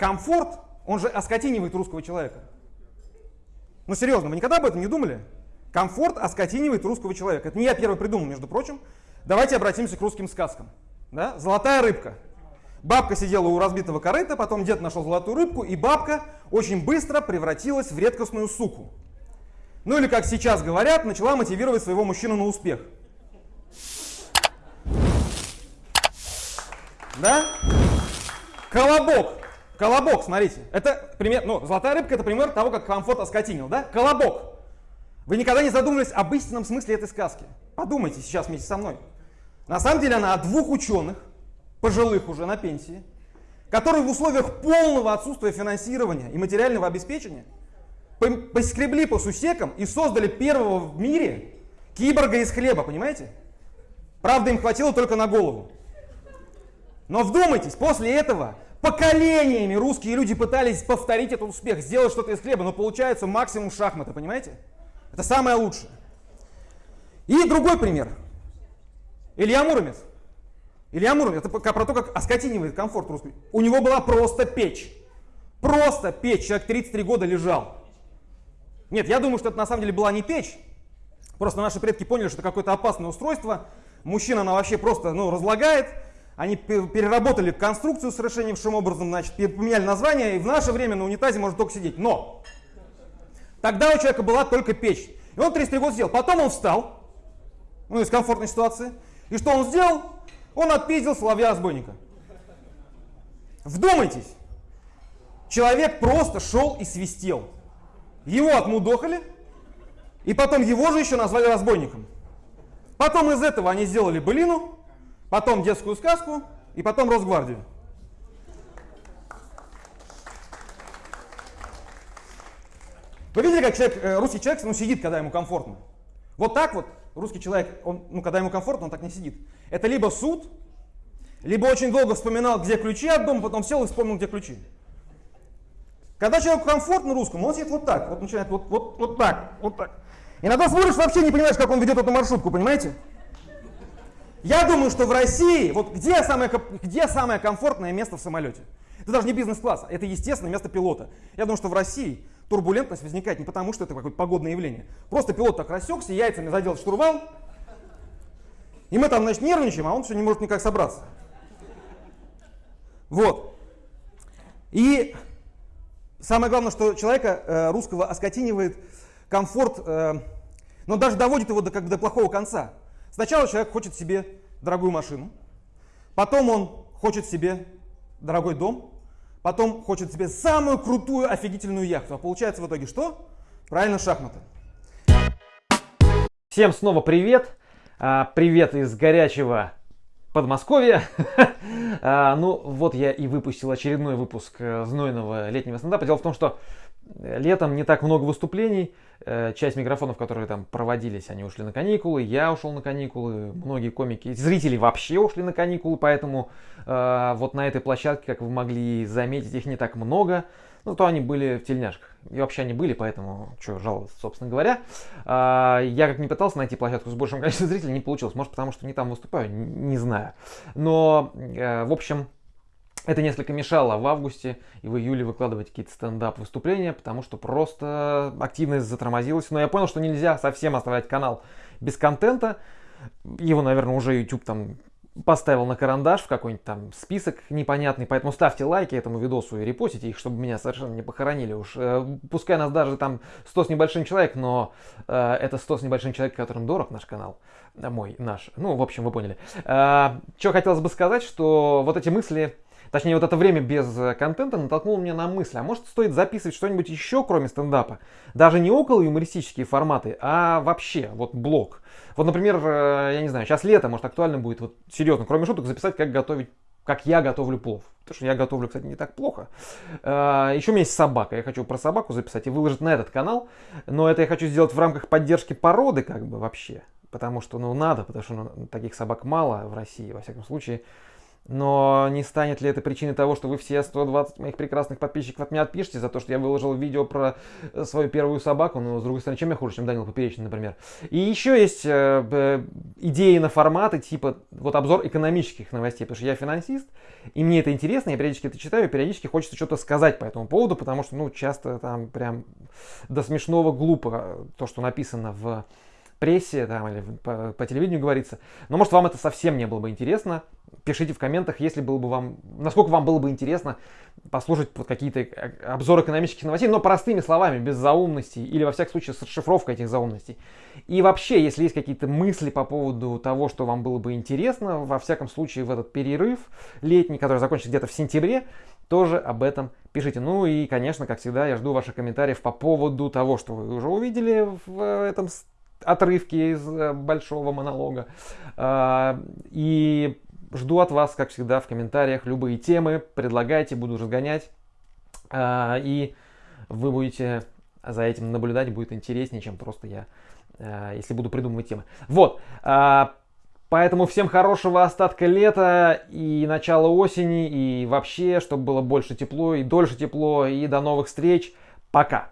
комфорт, он же оскотинивает русского человека. Ну серьезно, вы никогда об этом не думали? Комфорт оскотинивает русского человека. Это не я первый придумал, между прочим. Давайте обратимся к русским сказкам. Да? Золотая рыбка. Бабка сидела у разбитого корыта, потом дед нашел золотую рыбку, и бабка очень быстро превратилась в редкостную суку. Ну или, как сейчас говорят, начала мотивировать своего мужчину на успех. Да? Колобок. Колобок, смотрите. Это пример, ну, золотая рыбка это пример того, как комфорт оскотинил, да? Колобок. Вы никогда не задумывались об истинном смысле этой сказки. Подумайте сейчас вместе со мной. На самом деле она о двух ученых, пожилых уже на пенсии, которые в условиях полного отсутствия финансирования и материального обеспечения поскребли по сусекам и создали первого в мире киборга из хлеба, понимаете? Правда, им хватило только на голову. Но вдумайтесь, после этого поколениями русские люди пытались повторить этот успех, сделать что-то из хлеба, но получается максимум шахмата, понимаете? Это самое лучшее. И другой пример. Илья Муромец. Илья Муромец, это про то, как оскотинивает комфорт русский. У него была просто печь. Просто печь. Человек 33 года лежал. Нет, я думаю, что это на самом деле была не печь. Просто наши предки поняли, что это какое-то опасное устройство. Мужчина она вообще просто ну, разлагает. Они переработали конструкцию совершеннейшим образом, значит, поменяли название, и в наше время на унитазе можно только сидеть. Но тогда у человека была только печь. И он 33 года сидел. Потом он встал, ну, из комфортной ситуации. И что он сделал? Он отпиздил соловья-разбойника. Вдумайтесь. Человек просто шел и свистел. Его отмудохали, и потом его же еще назвали разбойником. Потом из этого они сделали былину, потом детскую сказку, и потом Росгвардию. Вы видели, как человек, э, русский человек ну, сидит, когда ему комфортно? Вот так вот русский человек, он, ну, когда ему комфортно, он так не сидит. Это либо суд, либо очень долго вспоминал, где ключи от дома, потом сел и вспомнил, где ключи. Когда человеку комфортно русскому, он сидит вот так, вот начинает вот, вот, вот так, вот так. Иногда смотришь, вообще не понимаешь, как он ведет эту маршрутку, понимаете? Я думаю, что в России, вот где самое, где самое комфортное место в самолете? Это даже не бизнес-класс, это естественное место пилота. Я думаю, что в России турбулентность возникает не потому, что это какое-то погодное явление. Просто пилот так рассекся, яйцами задел штурвал, и мы там, значит, нервничаем, а он все не может никак собраться. Вот. И Самое главное, что человека э, русского оскотинивает комфорт, э, но даже доводит его до, как бы, до плохого конца. Сначала человек хочет себе дорогую машину, потом он хочет себе дорогой дом, потом хочет себе самую крутую офигительную яхту. А получается в итоге что? Правильно, шахматы. Всем снова привет. А, привет из горячего Подмосковье. а, ну, вот я и выпустил очередной выпуск э, знойного летнего стендапа. Дело в том, что летом не так много выступлений. Э, часть микрофонов, которые там проводились, они ушли на каникулы. Я ушел на каникулы. Многие комики, зрители вообще ушли на каникулы. Поэтому э, вот на этой площадке, как вы могли заметить, их не так много. Ну, то они были в тельняшках. И вообще они были, поэтому что жаловаться, собственно говоря. А, я как не пытался найти площадку с большим количеством зрителей, не получилось. Может, потому что не там выступаю, не знаю. Но, э, в общем, это несколько мешало в августе и в июле выкладывать какие-то стендап-выступления, потому что просто активность затормозилась. Но я понял, что нельзя совсем оставлять канал без контента. Его, наверное, уже YouTube там поставил на карандаш в какой-нибудь там список непонятный, поэтому ставьте лайки этому видосу и репостите их, чтобы меня совершенно не похоронили уж. Э, пускай нас даже там 100 с небольшим человек, но э, это 100 с небольшим человек, которым дорог наш канал, э, мой, наш. Ну, в общем, вы поняли. Э, что хотелось бы сказать, что вот эти мысли Точнее, вот это время без э, контента натолкнуло меня на мысль, а может стоит записывать что-нибудь еще, кроме стендапа? Даже не около юмористические форматы, а вообще, вот блог. Вот, например, э, я не знаю, сейчас лето, может актуально будет, вот серьезно, кроме шуток, записать, как готовить как я готовлю плов. Потому что я готовлю, кстати, не так плохо. Э, еще у меня есть собака. Я хочу про собаку записать и выложить на этот канал. Но это я хочу сделать в рамках поддержки породы, как бы вообще. Потому что, ну, надо, потому что ну, таких собак мало в России, во всяком случае. Но не станет ли это причиной того, что вы все 120 моих прекрасных подписчиков от меня отпишете за то, что я выложил видео про э, свою первую собаку? Ну, с другой стороны, чем я хуже, чем Данил Поперечный, например. И еще есть э, э, идеи на форматы, типа вот обзор экономических новостей, потому что я финансист, и мне это интересно, я периодически это читаю, и периодически хочется что-то сказать по этому поводу, потому что, ну, часто там прям до смешного глупо то, что написано в прессе там, или по, по телевидению говорится. Но может вам это совсем не было бы интересно. Пишите в комментах, если было бы вам, насколько вам было бы интересно послушать вот какие-то э, обзоры экономических новостей, но простыми словами, без заумностей, или во всяком случае с расшифровкой этих заумностей. И вообще, если есть какие-то мысли по поводу того, что вам было бы интересно, во всяком случае в этот перерыв летний, который закончится где-то в сентябре, тоже об этом пишите. Ну и, конечно, как всегда, я жду ваших комментариев по поводу того, что вы уже увидели в этом отрывки из э, большого монолога. А, и жду от вас, как всегда, в комментариях любые темы. Предлагайте, буду разгонять. А, и вы будете за этим наблюдать, будет интереснее, чем просто я, э, если буду придумывать темы. Вот. А, поэтому всем хорошего остатка лета и начала осени, и вообще, чтобы было больше тепло и дольше тепло. И до новых встреч. Пока.